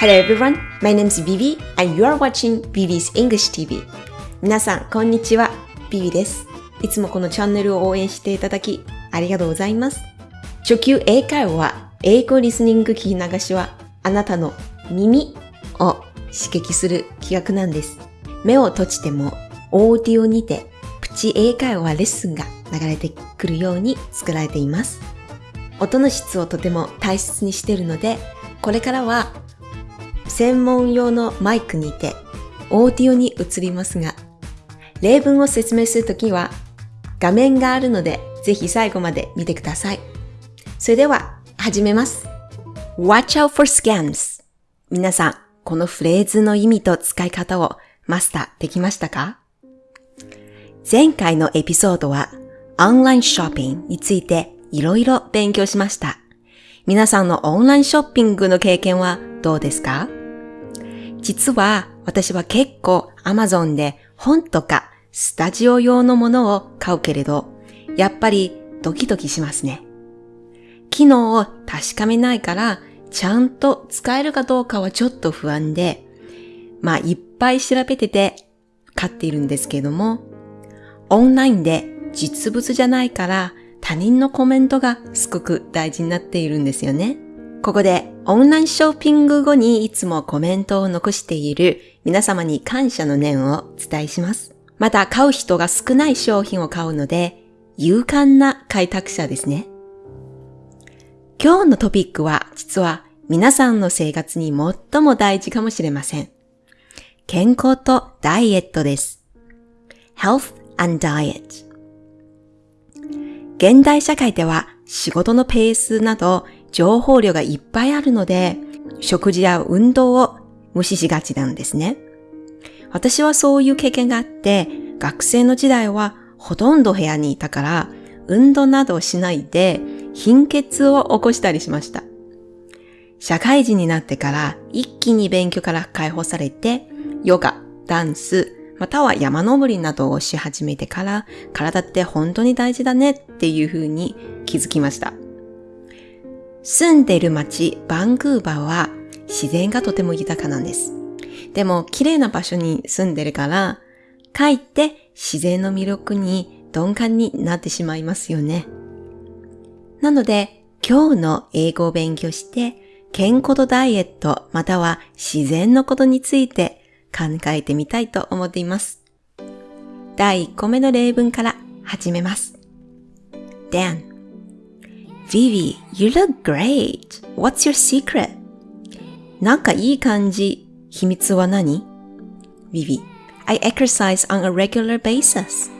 Hello everyone, my name is Vivi and you are watching Vivi's English TV. 皆さん、こんにちは。ビビです。いつもこのチャンネルを応援していただき、ありがとうございます。初級英会話、英語リスニング聞き流しは、あなたの耳を刺激する企画なんです。目を閉じても、オーディオにて、プチ英会話レッスンが流れてくるように作られています。音の質をとても大切にしているので、これからは専門用のマイクにてオーディオに移りますが、例文を説明するときは画面があるのでぜひ最後まで見てください。それでは始めます。Watch out for scams 皆さん、このフレーズの意味と使い方をマスターできましたか？前回のエピソードはオンラインショッピングについていろいろ勉強しました。皆さんのオンラインショッピングの経験はどうですか？実は私は結構 Amazon で本とかスタジオ用のものを買うけれど、やっぱりドキドキしますね。機能を確かめないから、ちゃんと使えるかどうかはちょっと不安で、まあいっぱい調べてて買っているんですけども、オンラインで実物じゃないから他人のコメントがすごく大事になっているんですよね。ここでオンラインショッピング後にいつもコメントを残している皆様に感謝の念をお伝えします。また買う人が少ない商品を買うので勇敢な開拓者ですね。今日のトピックは実は皆さんの生活に最も大事かもしれません。健康とダイエットです。Health and Diet 現代社会では仕事のペースなど情報量がいっぱいあるので、食事や運動を無視しがちなんですね。私はそういう経験があって、学生の時代はほとんど部屋にいたから、運動などをしないで貧血を起こしたりしました。社会人になってから一気に勉強から解放されて、ヨガ、ダンス、または山登りなどをし始めてから、体って本当に大事だねっていう風に気づきました。住んでいる街、バンクーバーは自然がとても豊かなんです。でも、綺麗な場所に住んでるから、かえって自然の魅力に鈍感になってしまいますよね。なので、今日の英語を勉強して、健康とダイエットまたは自然のことについて考えてみたいと思っています。第1個目の例文から始めます。Dan Vivi, you look great. What's your secret? なんかいい感じ。秘密は何 ?Vivi, I exercise on a regular basis.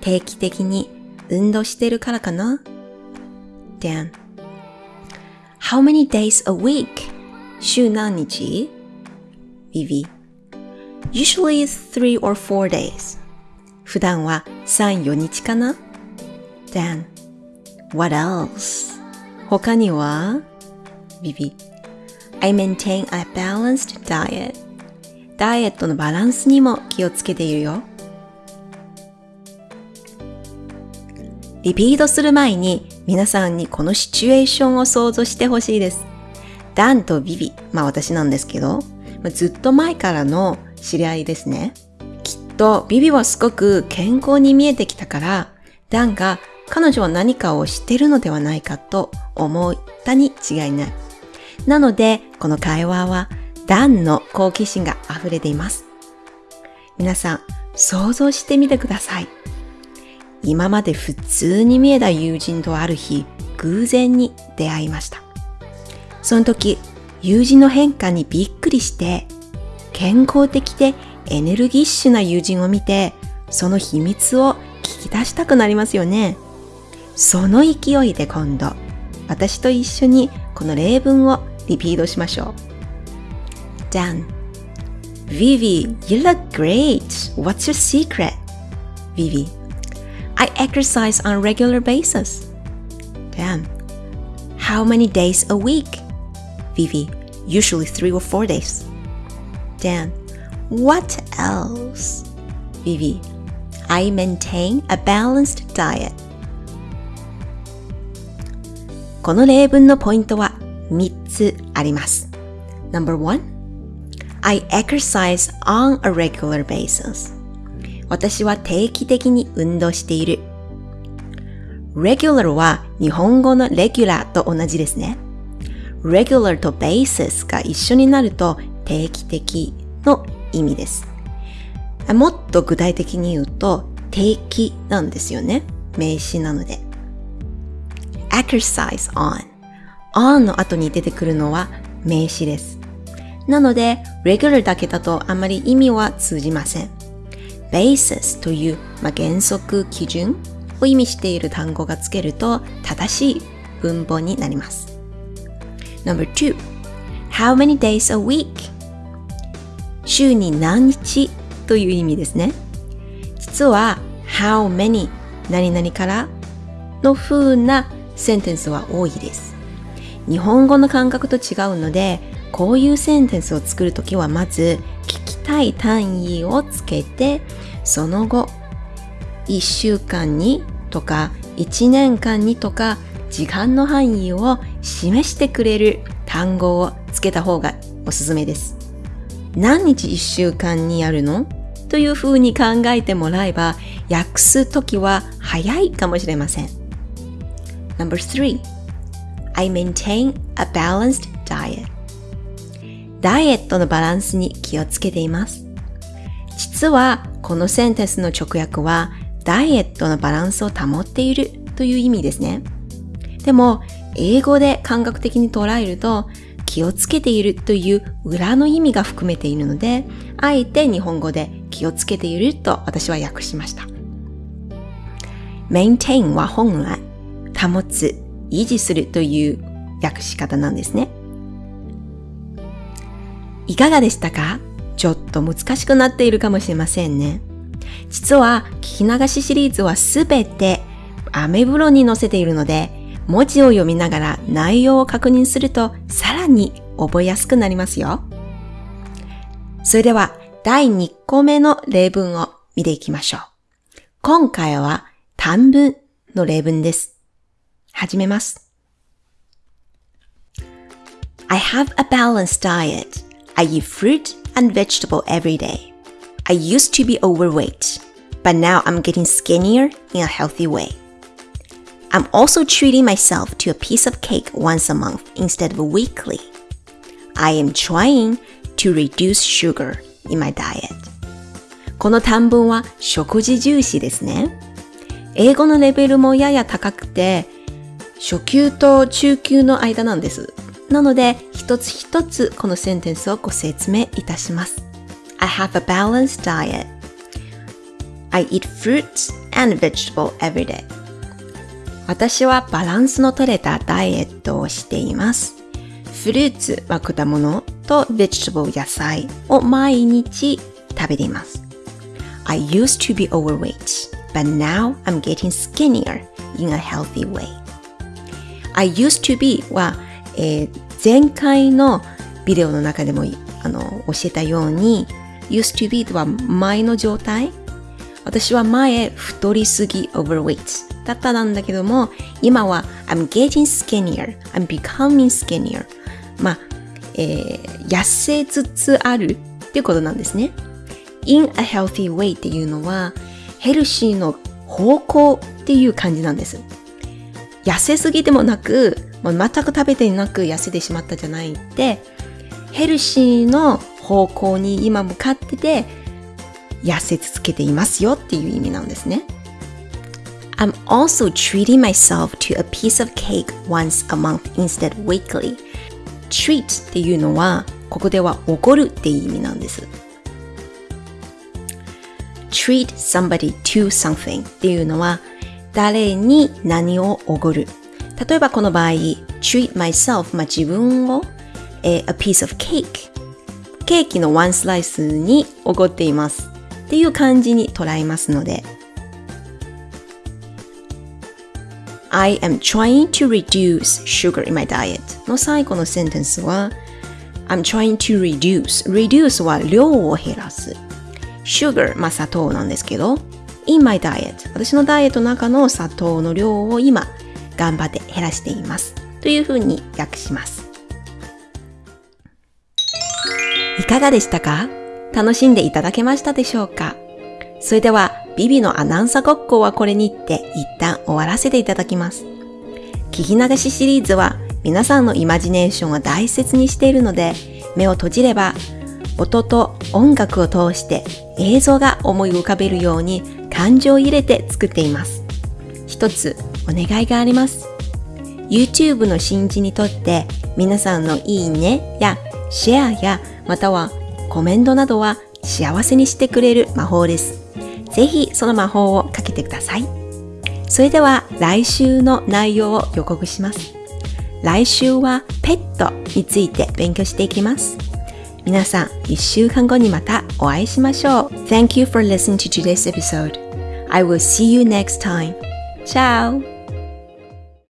定期的に運動してるからかな ?Dan, How many days a week? 週何日 ?Vivi, Usually three or four days. 普段は3、4日かな ?Then, what else? 他には ?Vivi, I maintain a balanced diet. ダイエットのバランスにも気をつけているよ。リピートする前に皆さんにこのシチュエーションを想像してほしいです。ダンとビビ、まあ私なんですけど、ずっと前からの知り合いですね。きっとビビはすごく健康に見えてきたから、ダンが彼女は何かを知ってるのではないかと思ったに違いない。なので、この会話はダンの好奇心が溢れています。皆さん、想像してみてください。今まで普通に見えた友人とある日、偶然に出会いました。その時、友人の変化にびっくりして、健康的でエネルギッシュな友人を見て、その秘密を聞き出したくなりますよね。その勢いで今度、私と一緒にこの例文をリピートしましょう。Dan Vivi, you look great. What's your secret? Vivi I exercise on a regular basis. Dan How many days a week? Vivi Usually three or four days. Dan, what else? Vivi, I maintain a balanced diet. この例文のポイントは3つあります。Number one, I exercise on a regular basis. 私は定期的に運動している。regular は日本語の regular と同じですね。regular と basis が一緒になると定期的の意味です。もっと具体的に言うと定期なんですよね。名詞なので。Exercise on on の後に出てくるのは名詞です。なので、regular だけだとあまり意味は通じません。basis という、まあ、原則基準を意味している単語がつけると正しい文法になります。Number two, how many days a week? 週に何日という意味ですね。実は how many 何々からの風なセンテンスは多いです。日本語の感覚と違うので、こういうセンテンスを作るときはまず聞きたい単位をつけて、その後、1週間にとか1年間にとか時間の範囲を示してくれる単語をつけた方がおすすめです。何日1週間にやるの？という風に考えてもらえば訳すときは早いかもしれません。Number 3 I maintain a balanced diet ダイエットのバランスに気をつけています。実はこのセンテンスの直訳はダイエットのバランスを保っているという意味ですね。でも英語で感覚的に捉えると気をつけているという裏の意味が含めているので、あえて日本語で気をつけていると私は訳しました。maintain は本来、保つ、維持するという訳し方なんですね。いかがでしたか？ちょっと難しくなっているかもしれませんね。実は聞き流しシリーズはすべてアメブロに載せているので、文字を読みながら内容を確認するとさらに覚えやすくなりますよ。それでは第2個目の例文を見ていきましょう。今回は短文の例文です。始めます。I have a balanced diet. I eat fruit and vegetable every day. I used to be overweight, but now I'm getting skinnier in a healthy way. I'm also treating myself to a piece of cake once a month instead of weekly. I am trying to reduce sugar in my diet. この短文は食事重視ですね。英語のレベルもやや高くて、 初級と中級の間なんです。なので、一つ一つこのセンテンスをご説明いたします。I have a balanced diet. I eat fruits and vegetables every day. 私はバランスの取れたダイエットをしています。フルーツは果物と vegetable 野菜を毎日食べています。I used to be overweight, but now I'm getting skinnier in a healthy way. I used to be は、えー、前回のビデオの中でもあの教えたように used to be とは前の状態。私は前太りすぎ overweight だったなんだけども今は I'm getting skinnier I'm becoming skinnier まあ、えー、痩せつつあるっていうことなんですね。In a healthy way っていうのはヘルシーの方向っていう感じなんです。痩せすぎでもなくもう全く食べてなく痩せてしまったじゃないってヘルシーの方向に今向かってて痩せ続けていますよっていう意味なんですね。I'm also treating myself to a piece of cake once a month instead weekly. treat っていうのはここではおごるっていう意味なんです。treat somebody to something っていうのは誰に何をおごる。例えばこの場合、treat myself、まあ、自分を、え a piece of cake ケーキのワンスライスにおごっていますっていう感じに捉えますので I am trying to reduce sugar in my diet の最後のセンテンスは I'm trying to reduce reduce は量を減らす sugar まあ砂糖なんですけど in my diet. 私のダイエットの中の砂糖の量を今頑張って減らしています。というふうに訳します。いかがでしたか？楽しんでいただけましたでしょうか？それでは、ビビのアナウンサーごっこはこれにって一旦終わらせていただきます。聞き流しシリーズは皆さんのイマジネーションを大切にしているので、目を閉じれば音と音楽を通して映像が思い浮かべるように感情を入れて作っています。一つお願いがあります。YouTube の新人にとって皆さんのいいねやシェアやまたはコメントなどは幸せにしてくれる魔法です。ぜひその魔法をかけてください。それでは来週の内容を予告します。来週はペットについて勉強していきます。皆さん、一週間後にまたお会いしましょう。Thank you for listening to today's episode. I will see you next time. Ciao!